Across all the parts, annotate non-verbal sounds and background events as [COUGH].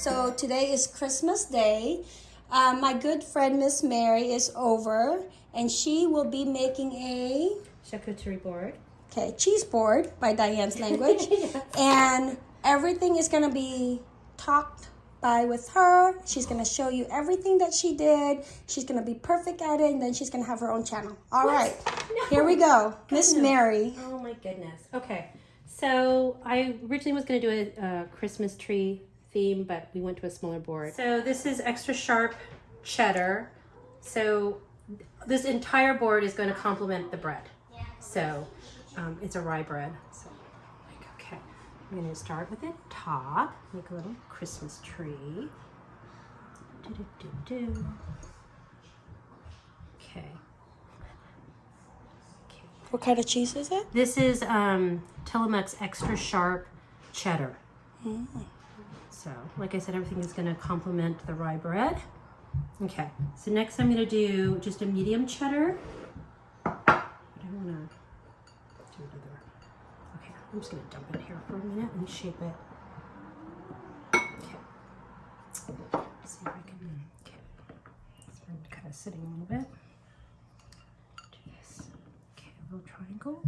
So today is Christmas Day. Uh, my good friend Miss Mary is over, and she will be making a charcuterie board. okay cheese board by Diane's language, [LAUGHS] and everything is gonna be talked by with her. She's gonna show you everything that she did. She's gonna be perfect at it, and then she's gonna have her own channel. All right, here we go, Miss Mary. Oh my goodness. Okay, so I originally was going to do a, a Christmas tree theme, but we went to a smaller board. So this is extra sharp cheddar. So this entire board is going to complement the bread. So um, it's a rye bread. So like, okay, I'm going to start with the top, make a little Christmas tree. Do, do, do, do. Okay. Okay. What kind of cheese is it? This is um, Tillamook's extra sharp cheddar. So, like I said, everything is going to complement the rye bread. Okay, so next I'm going to do just a medium cheddar. I want to do another. Okay, I'm just going to dump it here for a minute and shape it. Okay. Let's see if I can. Okay. It's been kind of sitting a little bit. Do this. Okay, a little triangle.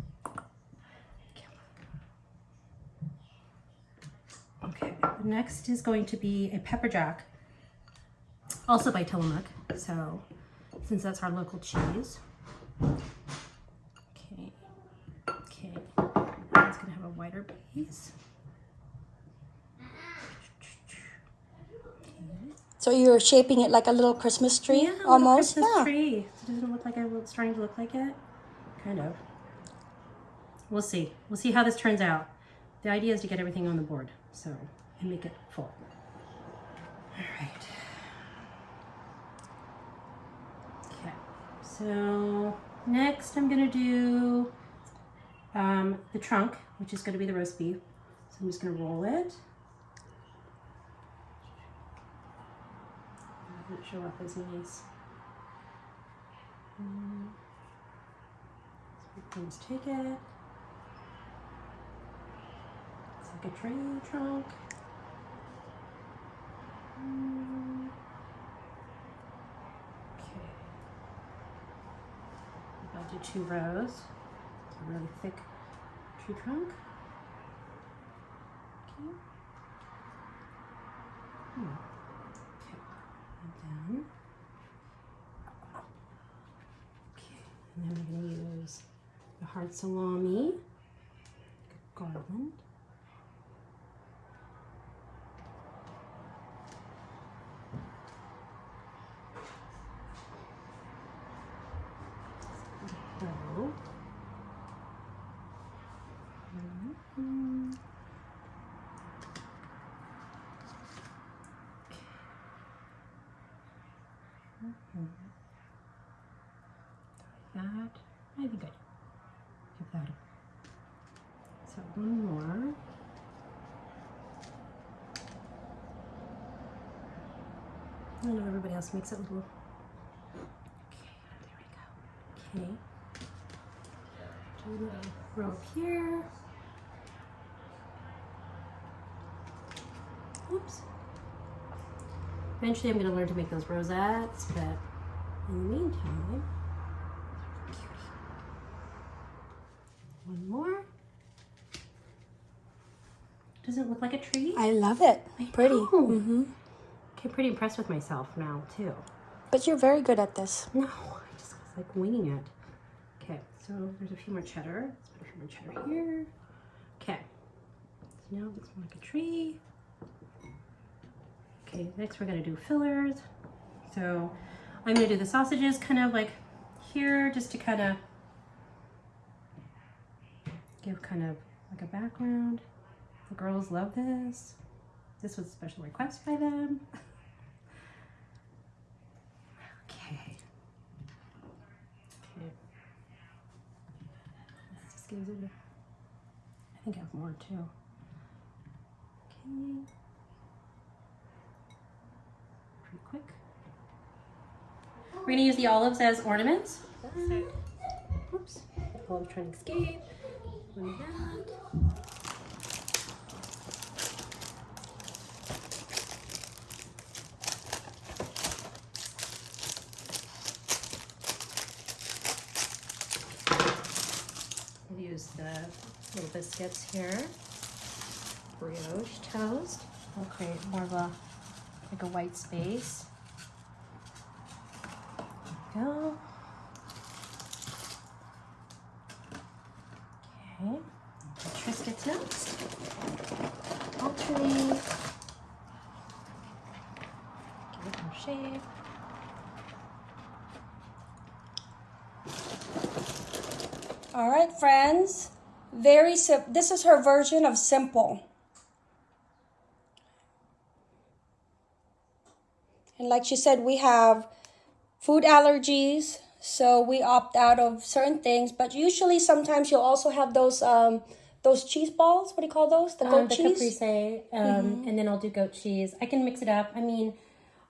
Okay, the next is going to be a pepper jack, also by Tillamook. So, since that's our local cheese. Okay, okay, it's gonna have a wider base. So you're shaping it like a little Christmas tree, Yeah, almost. Christmas yeah. tree. It doesn't look like it. It's starting to look like it. Kind of. We'll see. We'll see how this turns out. The idea is to get everything on the board, so and make it full. All right. Okay. So next, I'm gonna do um, the trunk, which is gonna be the roast beef. So I'm just gonna roll it. Doesn't show up as nice. We take it. It's like a tree trunk. Mm. Okay. I'll do two rows. It's a really thick tree trunk. Okay. Hmm. Okay. And then. Okay. And then we're going to use the hard salami, garland. Mhm. Mhm. That might be good. Give that a so one more. I know everybody else makes it a little. Okay, there we go. Okay. Do row up here. Oops. Eventually I'm going to learn to make those rosettes, but in the meantime, one more. Does it look like a tree? I love it. Pretty. know. hmm Okay, pretty impressed with myself now too. But you're very good at this. No, I just was like winging it. Okay, so there's a few more cheddar. Let's put a few more cheddar here. Okay, so now it looks more like a tree. Okay, next we're gonna do fillers. So I'm gonna do the sausages kind of like here just to kind of give kind of like a background. The girls love this. This was a special request by them. [LAUGHS] Okay. Okay. This gives it a, I think I have more too. Okay. We're going to use the olives as ornaments. Oops, olive trying to escape. We'll use the little biscuits here. Brioche toast. We'll create more of a like a white space. Go. Okay. Triscuits next. Alternate. Give it more shape. All right, friends. Very sim- This is her version of simple. And like she said, we have food allergies, so we opt out of certain things. But usually, sometimes you'll also have those um, those cheese balls. What do you call those? The goat Um, the cheese. caprese, um, and then I'll do goat cheese. I can mix it up. I mean,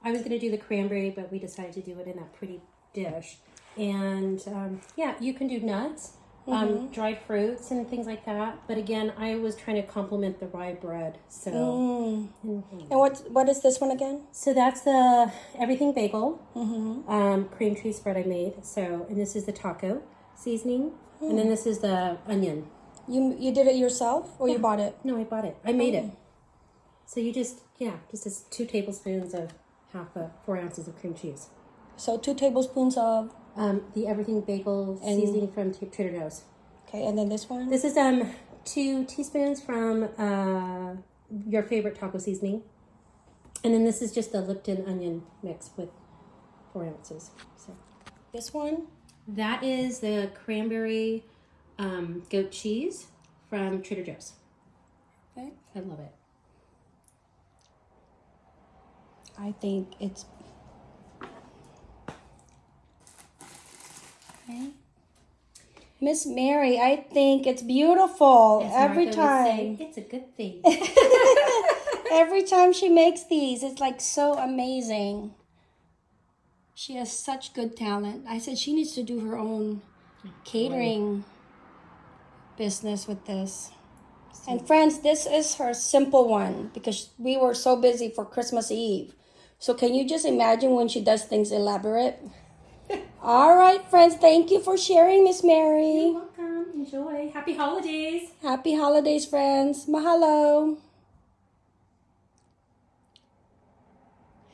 I was gonna do the cranberry, but we decided to do it in that pretty dish. And um, yeah, you can do nuts, um, dried fruits, and things like that. But again, I was trying to complement the rye bread. So, Mm. Mhm. And what what is this one again? so that's the everything bagel um, cream cheese spread I made. So, and this is the taco seasoning, and then this is the onion. You you did it yourself or you bought it? No, I bought it. I made it. So you just yeah, just as two tablespoons of half a four ounces of cream cheese. So two tablespoons of Um, the everything bagel seasoning from Trader Joe's. okay, and then this one. This is um two teaspoons from uh, your favorite taco seasoning, and then this is just the Lipton onion mix with four ounces. So This one. that is the cranberry um, goat cheese from Trader Joe's. Okay. I love it. I think it's. Okay. Miss Mary, I think it's beautiful As every Martha would say, time. it's a good thing. [LAUGHS] every time she makes these, it's like so amazing. She has such good talent. I said she needs to do her own catering business with this. And friends, this is her simple one because we were so busy for Christmas Eve. So can you just imagine when she does things elaborate? All right, friends, thank you for sharing, Miss Mary. You're welcome. Enjoy. Happy holidays. Happy holidays, friends. Mahalo.